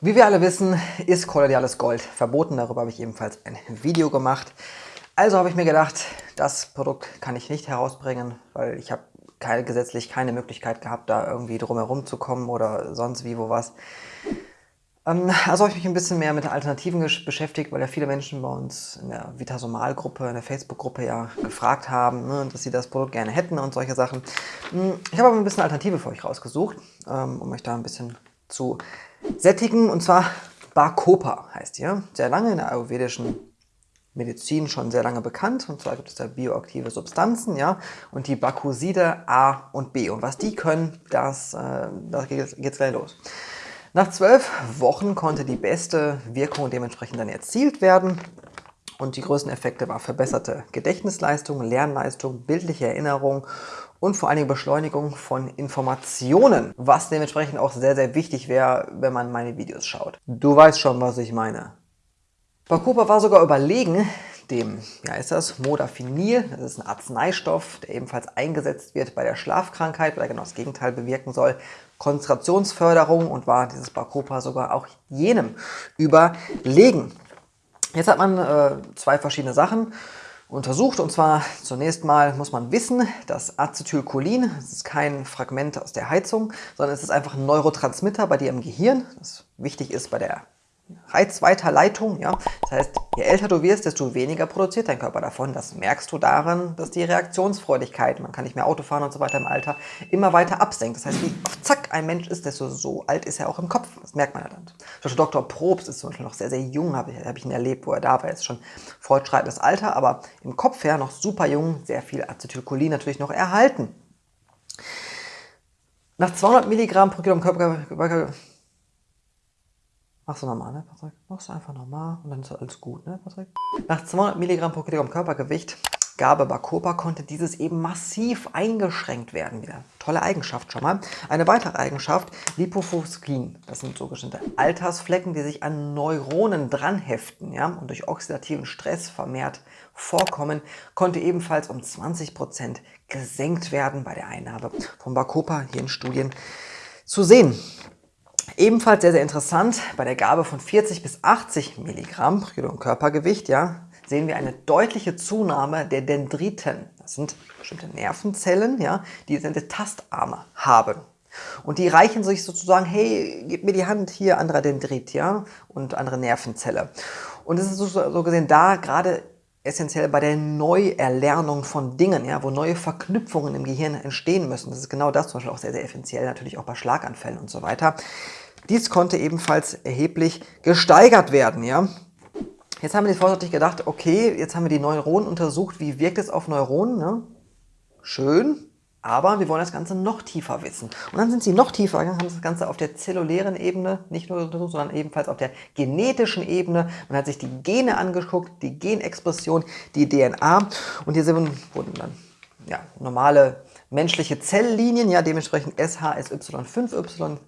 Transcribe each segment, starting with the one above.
Wie wir alle wissen, ist kolloidales Gold verboten. Darüber habe ich ebenfalls ein Video gemacht. Also habe ich mir gedacht, das Produkt kann ich nicht herausbringen, weil ich habe keine, gesetzlich keine Möglichkeit gehabt, da irgendwie drumherum zu kommen oder sonst wie wo was. Ähm, also habe ich mich ein bisschen mehr mit Alternativen beschäftigt, weil ja viele Menschen bei uns in der Vitasomal-Gruppe, in der Facebook-Gruppe ja gefragt haben, ne, dass sie das Produkt gerne hätten und solche Sachen. Hm, ich habe aber ein bisschen Alternative für euch rausgesucht, ähm, um euch da ein bisschen zu sättigen. Und zwar Bacopa heißt die. Sehr lange in der ayurvedischen Medizin schon sehr lange bekannt. Und zwar gibt es da bioaktive Substanzen, ja, und die Bacuside A und B. Und was die können, das, äh, das geht jetzt gleich los. Nach zwölf Wochen konnte die beste Wirkung dementsprechend dann erzielt werden. Und die größten Effekte waren verbesserte Gedächtnisleistung, Lernleistung, bildliche Erinnerung und vor allen Dingen Beschleunigung von Informationen, was dementsprechend auch sehr, sehr wichtig wäre, wenn man meine Videos schaut. Du weißt schon, was ich meine. Bacopa war sogar überlegen, dem, wie heißt das, Modafinil, das ist ein Arzneistoff, der ebenfalls eingesetzt wird bei der Schlafkrankheit, weil er genau das Gegenteil bewirken soll, Konzentrationsförderung und war dieses Bacopa sogar auch jenem überlegen. Jetzt hat man äh, zwei verschiedene Sachen untersucht. Und zwar zunächst mal muss man wissen, dass Acetylcholin, das ist kein Fragment aus der Heizung, sondern es ist einfach ein Neurotransmitter bei dir im Gehirn, das wichtig ist bei der Reizweiterleitung. Ja? Das heißt, je älter du wirst, desto weniger produziert dein Körper davon. Das merkst du daran, dass die Reaktionsfreudigkeit, man kann nicht mehr Auto fahren und so weiter im Alter, immer weiter absenkt. Das heißt, wie Zack ein Mensch ist, desto so alt ist er auch im Kopf. Das merkt man ja dann. Zum Beispiel Dr. Probst ist zum Beispiel noch sehr, sehr jung, habe ich, hab ich ihn erlebt, wo er da war. Er ist schon fortschreitendes Alter, aber im Kopf her noch super jung, sehr viel Acetylcholin natürlich noch erhalten. Nach 200 Milligramm pro Kilogramm Körper Machst du normal, ne, Patrick? Machst du einfach normal und dann ist alles gut, ne, Patrick? Nach 200 Milligramm pro Kilogramm Körpergewicht Gabe Bacopa konnte dieses eben massiv eingeschränkt werden. Wieder tolle Eigenschaft schon mal. Eine weitere Eigenschaft, Lipofuskin. Das sind sogenannte Altersflecken, die sich an Neuronen dranheften ja, und durch oxidativen Stress vermehrt vorkommen, konnte ebenfalls um 20% gesenkt werden bei der Einnahme von Bacopa hier in Studien zu sehen. Ebenfalls sehr, sehr interessant, bei der Gabe von 40 bis 80 Milligramm pro Kilogramm Körpergewicht ja, sehen wir eine deutliche Zunahme der Dendriten. Das sind bestimmte Nervenzellen, ja, die diese Tastarme haben. Und die reichen sich sozusagen, hey, gib mir die Hand, hier anderer Dendrit, ja, und andere Nervenzelle. Und es ist so gesehen da gerade essentiell bei der Neuerlernung von Dingen, ja, wo neue Verknüpfungen im Gehirn entstehen müssen. Das ist genau das zum Beispiel auch sehr, sehr essentiell, natürlich auch bei Schlaganfällen und so weiter. Dies konnte ebenfalls erheblich gesteigert werden. Ja. Jetzt haben wir vorsichtig gedacht, okay, jetzt haben wir die Neuronen untersucht, wie wirkt es auf Neuronen? Ne? Schön, aber wir wollen das Ganze noch tiefer wissen. Und dann sind sie noch tiefer gegangen, haben das Ganze auf der zellulären Ebene, nicht nur untersucht, sondern ebenfalls auf der genetischen Ebene. Man hat sich die Gene angeguckt, die Genexpression, die DNA. Und hier sind, wurden dann ja, normale menschliche Zelllinien, ja dementsprechend SHSY5Y,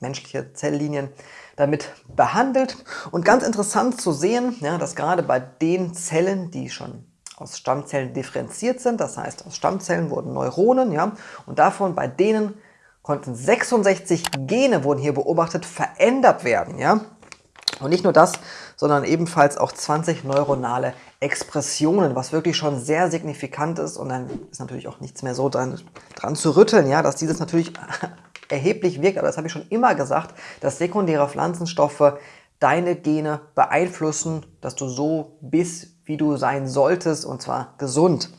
menschliche Zelllinien, damit behandelt. Und ganz interessant zu sehen, ja, dass gerade bei den Zellen, die schon aus Stammzellen differenziert sind. Das heißt, aus Stammzellen wurden Neuronen, ja, und davon bei denen konnten 66 Gene wurden hier beobachtet verändert werden, ja. Und nicht nur das, sondern ebenfalls auch 20 neuronale Expressionen, was wirklich schon sehr signifikant ist. Und dann ist natürlich auch nichts mehr so dran, dran zu rütteln, ja, dass dieses natürlich erheblich wirkt. Aber das habe ich schon immer gesagt, dass sekundäre Pflanzenstoffe deine Gene beeinflussen, dass du so bist, wie du sein solltest, und zwar gesund.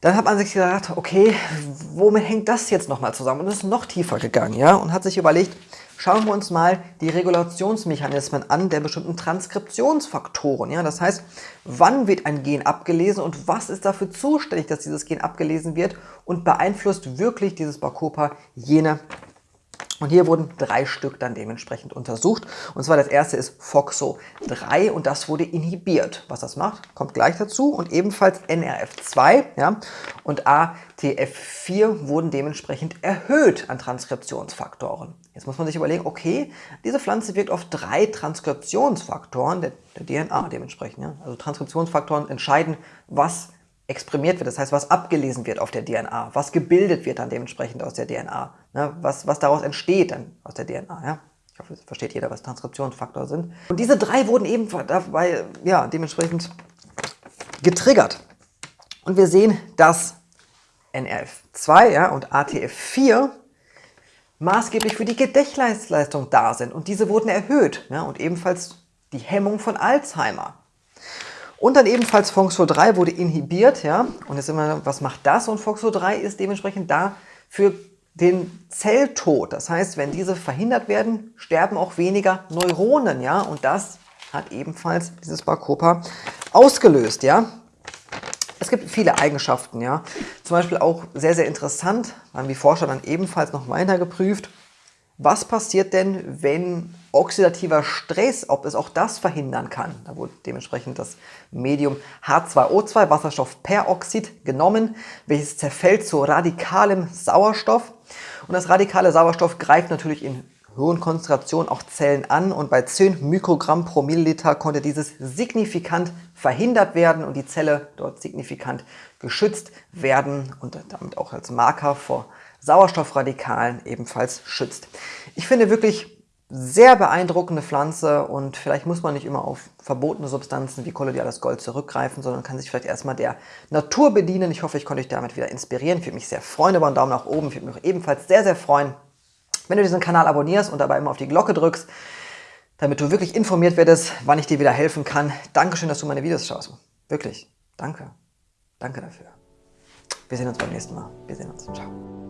Dann hat man sich gedacht, okay, womit hängt das jetzt nochmal zusammen? Und ist noch tiefer gegangen, ja, und hat sich überlegt, schauen wir uns mal die Regulationsmechanismen an der bestimmten Transkriptionsfaktoren. Ja? Das heißt, wann wird ein Gen abgelesen und was ist dafür zuständig, dass dieses Gen abgelesen wird und beeinflusst wirklich dieses Bacopa jene und hier wurden drei Stück dann dementsprechend untersucht. Und zwar das erste ist FOXO3 und das wurde inhibiert. Was das macht, kommt gleich dazu. Und ebenfalls NRF2 ja, und ATF4 wurden dementsprechend erhöht an Transkriptionsfaktoren. Jetzt muss man sich überlegen, okay, diese Pflanze wirkt auf drei Transkriptionsfaktoren der, der DNA dementsprechend. Ja. Also Transkriptionsfaktoren entscheiden, was exprimiert wird, das heißt, was abgelesen wird auf der DNA, was gebildet wird dann dementsprechend aus der DNA, ne? was, was daraus entsteht dann aus der DNA. Ja? Ich hoffe, es versteht jeder, was Transkriptionsfaktor sind. Und diese drei wurden eben dabei, ja, dementsprechend getriggert. Und wir sehen, dass NRF2 ja, und ATF4 maßgeblich für die Gedächtnisleistung da sind. Und diese wurden erhöht. Ja, und ebenfalls die Hemmung von Alzheimer. Und dann ebenfalls FOXO3 wurde inhibiert. Ja, und jetzt immer, was macht das? Und FOXO3 ist dementsprechend da für den Zelltod. Das heißt, wenn diese verhindert werden, sterben auch weniger Neuronen. Ja, und das hat ebenfalls dieses Bacopa ausgelöst. Ja, es gibt viele Eigenschaften, ja. Zum Beispiel auch sehr, sehr interessant, haben die Forscher dann ebenfalls noch weiter geprüft, was passiert denn, wenn oxidativer Stress, ob es auch das verhindern kann. Da wurde dementsprechend das Medium H2O2, Wasserstoffperoxid, genommen, welches zerfällt zu radikalem Sauerstoff. Und das radikale Sauerstoff greift natürlich in hohen Konzentrationen auch Zellen an und bei 10 Mikrogramm pro Milliliter konnte dieses signifikant verhindert werden und die Zelle dort signifikant geschützt werden und damit auch als Marker vor Sauerstoffradikalen ebenfalls schützt. Ich finde wirklich sehr beeindruckende Pflanze und vielleicht muss man nicht immer auf verbotene Substanzen wie kolodiales Gold zurückgreifen, sondern kann sich vielleicht erstmal der Natur bedienen. Ich hoffe, ich konnte euch damit wieder inspirieren. Ich würde mich sehr freuen über einen Daumen nach oben. Ich würde mich ebenfalls sehr, sehr freuen, wenn du diesen Kanal abonnierst und dabei immer auf die Glocke drückst, damit du wirklich informiert werdest, wann ich dir wieder helfen kann. Dankeschön, dass du meine Videos schaust. Wirklich. Danke. Danke dafür. Wir sehen uns beim nächsten Mal. Wir sehen uns. Ciao.